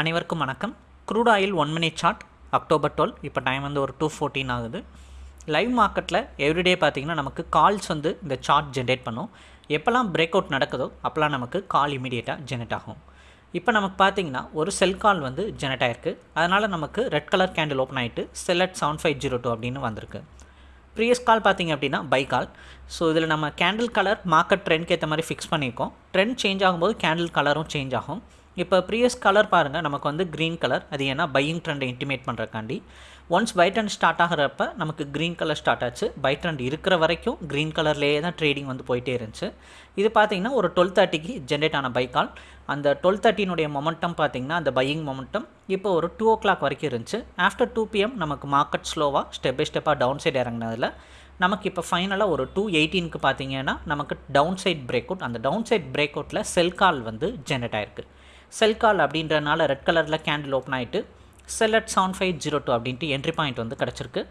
அனைவருக்கும் வணக்கம். Crude oil one minute chart October twelve இப்போ டைம் வந்து ஒரு டூ ஃபோர்டீன் ஆகுது. லைவ் மார்க்கெட்டில் எவ்ரிடே பார்த்தீங்கன்னா நமக்கு கால்ஸ் வந்து இந்த சார்ட் ஜென்ரேட் பண்ணும். எப்போல்லாம் பிரேக் அவுட் நடக்குதோ அப்போல்லாம் நமக்கு கால் இமீடியட்டாக ஜெனரேட் ஆகும். இப்போ நமக்கு பார்த்தீங்கன்னா ஒரு செல் கால் வந்து ஜெனரேட் ஆயிருக்கு. அதனால் நமக்கு ரெட் கலர் கேண்டில் ஓப்பன் ஆகிட்டு sell at seven five zero two அப்படின்னு வந்திருக்கு. ப்ரீவியஸ் கால் பார்த்தீங்க அப்படின்னா பை கால் ஸோ இதில் நம்ம கேண்டில் கலர் மார்க்கெட் ட்ரெண்ட்க்கு ஏற்ற மாதிரி ஃபிக்ஸ் பண்ணியிருக்கோம் ட்ரெண்ட் சேஞ்ச் ஆகும்போது கேண்டில் கலரும் சேஞ்ச் ஆகும். இப்போ ப்ரீவியஸ் கலர் பாருங்கள் நமக்கு வந்து க்ரீன் கலர் அது ஏன்னா பையிங் ட்ரெண்டை இன்டிமேட் பண்ணுறக்காண்டி ஒன்ஸ் பை ட்ரெண்ட் ஸ்டார்ட் ஆகிறப்ப நமக்கு க்ரீன் கலர் ஸ்டார்ட் ஆச்சு. பை ட்ரெண்ட் இருக்கிற வரைக்கும் க்ரீன் கலர்லேயே தான் ட்ரேடிங் வந்து போயிட்டே இருந்துச்சு. இது பார்த்தீங்கன்னா ஒரு டுவெல் தேர்ட்டிக்கு ஜென்ரேட் ஆன பை கால் அந்த டுவெல் தேர்ட்டினுடைய மொமெண்டம் பார்த்தீங்கன்னா அந்த பையிங் மொமெண்டம் இப்போ ஒரு டூ ஓ கிளாக் வரைக்கும் இருந்துச்சு. ஆஃப்டர் டூ பிஎம் நமக்கு மார்க்கெட் ஸ்லோவாக ஸ்டெப் பை ஸ்டெப்பாக டவுன் சைடு இறங்கினதில் நமக்கு இப்போ ஃபைனலாக ஒரு டூ எயிட்டீனுக்கு பார்த்தீங்கன்னா நமக்கு டவுன் சைட் பிரேக் அவுட் அந்த டவுன் சைட் பிரேக் அவுட்டில் செல் கால் வந்து ஜென்ரேட் ஆயிருக்கு. செல் கால் அப்படின்றனால ரெட் கலரில் கேண்டில் ஓப்பன் ஆகிட்டு sell at seven five zero two அப்படின்ட்டு என்ட்ரி பாயிண்ட் வந்து கிடச்சிருக்கு.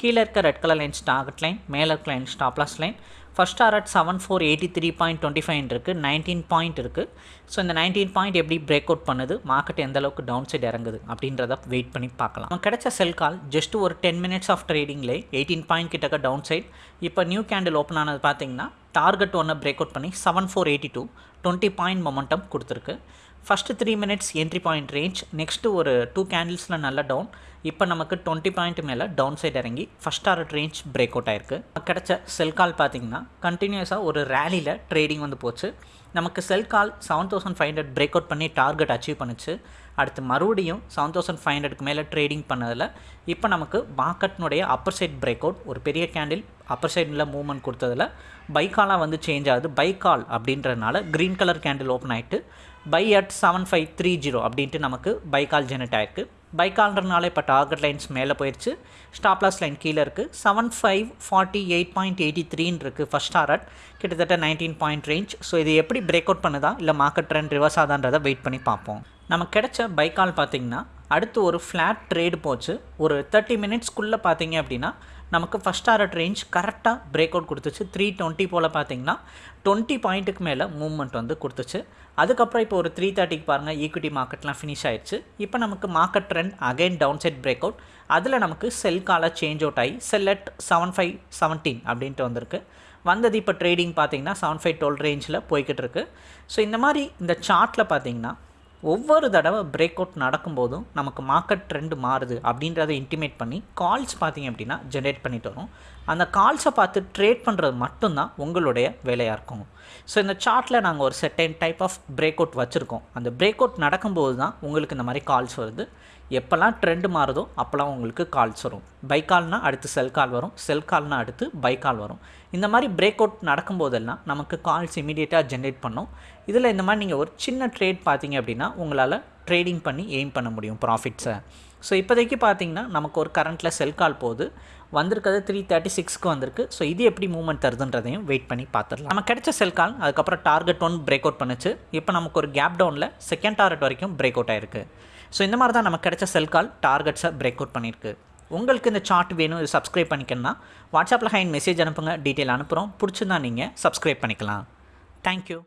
கீழே இருக்க red colour line target line மேலே இருக்க line stop loss line first hour at seven four eighty three point twenty five இருக்குது நைன்டீன் பாயிண்ட் இருக்குது ஸோ இந்த நைன்டீன் பாயிண்ட் எப்படி பிரேக் அவுட் பண்ணுது மார்க்கெட் எந்த அளவுக்கு டவுன் சைடு இறங்குது அப்படின்றத வெயிட் பண்ணி பார்க்கலாம். நம்ம கிடைச்ச செல் கால் ஜஸ்ட் ஒரு டென் மினிட்ஸ் ஆஃப் ட்ரேடிங்லே எயிட்டீன் பாயிண்ட் கிட்டக்க டவுன் சைட் இப்போ நியூ கேண்டில் ஓப்பன் ஆனது பார்த்தீங்கன்னா டார்கெட் ஒன்று பிரேக் அவுட் பண்ணி seven four eighty two twenty point momentum கொடுத்துருக்கு. First three minutes entry point range next ஒரு டூ கேண்டில்ஸில் நல்ல டவுன் இப்போ நமக்கு டுவெண்ட்டி பாயிண்ட் மேலே டவுன் சைடு இறங்கி first hour range break out ஆயிருக்கு. கிடச்ச செல் கால் பார்த்தீங்கன்னா கண்டினியூஸாக ஒரு ரேலியில் ட்ரேடிங் வந்து போச்சு. நமக்கு sell call seven thousand five hundred break out பண்ணி டார்கெட் அச்சீவ் பண்ணுச்சு. அடுத்து மறுபடியும் செவன் தௌசண்ட் ஃபைவ் ஹண்ட்ரட்க்கு மேலே ட்ரேடிங் பண்ணதில் இப்போ நமக்கு மார்க்கெட்னுடைய அப்பர் சைட் பிரேக் அவுட் ஒரு பெரிய கேண்டில் அப்பர் சைடில் மூவ்மெண்ட் கொடுத்ததில் பைக்காலாக வந்து சேஞ்ச் ஆகுது. பைக்கால் அப்படின்றதுனால க்ரீன் கலர் கேண்டில் ஓப்பன் ஆகிட்டு buy at seven five three zero அப்படின்ட்டு நமக்கு பைக்கால் ஜெனரேட் ஆயிருக்கு. பைக்கால்ன்றனால இப்போ டார்கெட் லைன்ஸ் மேலே போயிடுச்சு ஸ்டாப்லாஸ் லைன் கீழே இருக்குது seven five forty eight point eighty த்ரீன்னு இருக்குது ஃபஸ்ட் டாரட் கிட்டத்தட்ட நைன்டீன் பாயிண்ட் ரேஞ்ச் ஸோ இது எப்படி பிரேக் அவுட் பண்ணுதா? இல்லை மார்க்கெட் ட்ரெண்ட் ரிவர்ஸ் ஆதான்றதை வெயிட் பண்ணி பார்ப்போம். நமக்கு கிடைச்ச பைக்கால் பார்த்தீங்கன்னா அடுத்து ஒரு ஃப்ளாட் ட்ரேடு போச்சு. ஒரு தேர்ட்டி மினிட்ஸ்க்குள்ளே பார்த்தீங்க அப்படின்னா நமக்கு ஃபஸ்ட் ஆர்ட் ரேஞ்ச் கரெக்டாக பிரேக் அவுட் கொடுத்துச்சு. த்ரீ டுவெண்ட்டி போல் பார்த்தீங்கன்னா டுவெண்ட்டி பாயிண்ட்டுக்கு மேலே மூவ்மெண்ட் வந்து கொடுத்துச்சு. அதுக்கப்புறம் இப்போ ஒரு த்ரீ தேர்ட்டிக்கு பாருங்கள் ஈக்விட்டி மார்க்கெட்லாம் ஃபினிஷ் ஆயிடுச்சு இப்போ நமக்கு market trend again down side break out அதில் நமக்கு செல் காலாக சேஞ்ச் அவுட் ஆகி sell at seven five seventeen அப்படின்ட்டு வந்திருக்கு. வந்தது இப்போ ட்ரேடிங் பார்த்தீங்கன்னா செவன் ஃபைவ் டுவெல் ரேஞ்சில் போய்கிட்டு இருக்குது ஸோ இந்த மாதிரி இந்த சார்ட்டில் பார்த்தீங்கன்னா ஒவ்வொரு தடவை பிரேக் அவுட் நடக்கும்போதும் நமக்கு மார்க்கெட் ட்ரெண்டு மாறுது அப்படின்றத இன்டிமேட் பண்ணி கால்ஸ் பார்த்தீங்க அப்படின்னா ஜென்ரேட் பண்ணிட்டு வரும். அந்த கால்ஸை பார்த்து ட்ரேட் பண்ணுறது மட்டும்தான் உங்களுடைய வேலையாக இருக்கும். ஸோ இந்த சார்ட்டில் நாங்கள் ஒரு certain type of break out வச்சுருக்கோம். அந்த பிரேக் அவுட் நடக்கும்போது தான் உங்களுக்கு இந்த மாதிரி கால்ஸ் வருது. எப்போல்லாம் ட்ரெண்டு மாறுதோ அப்போல்லாம் உங்களுக்கு கால்ஸ் வரும். பை கால்னால் அடுத்து செல் கால் வரும். செல் கால்னால் அடுத்து பை கால் வரும். இந்த மாதிரி பிரேக் அவுட் நடக்கும்போதெல்லாம் நமக்கு கால்ஸ் இமீடியட்டாக ஜென்ரேட் பண்ணும். இதில் இந்த மாதிரி நீங்கள் ஒரு சின்ன ட்ரேட் பார்த்தீங்க அப்படின்னா உங்களால் ட்ரேடிங் பண்ணி எய்ம் பண்ண முடியும் ப்ராஃபிட்ஸை ஸோ இப்போதைக்கு பார்த்தீங்கன்னா நமக்கு ஒரு கரண்ட்டில் செல் கால் போகுது. வந்திருக்கிறது த்ரீ தேர்ட்டி சிக்ஸ்க்கு வந்திருக்கு. ஸோ இது எப்படி மூவ்மெண்ட் தருதுன்றதையும் வெயிட் பண்ணி பார்த்துடலாம். நம்ம கிடைச்ச செல் கால் அதுக்கப்புறம் டார்கெட் ஒன் பிரேக் அவுட் பண்ணுச்சு. இப்போ நமக்கு ஒரு கேப் டவுனில் செகண்ட் டார்கெட் வரைக்கும் பிரேக் அவுட் ஆயிருக்கு. ஸோ இந்த மாதிரி தான் நமக்கு கிடைச்ச செல் கால் டார்கெட்ஸை பிரேக் அவுட் பண்ணியிருக்கு. உங்களுக்கு இந்த சார்ட் வேணும் இது சப்ஸ்கிரைப் பண்ணிக்கணும்னா வாட்ஸ்அப்பில் ஹைன் மெசேஜ் அனுப்புங்க டீட்டெயில் அனுப்புகிறோம் பிடிச்சிருந்தா நீங்கள் சப்ஸ்கிரைப் பண்ணிக்கலாம். தேங்க்யூ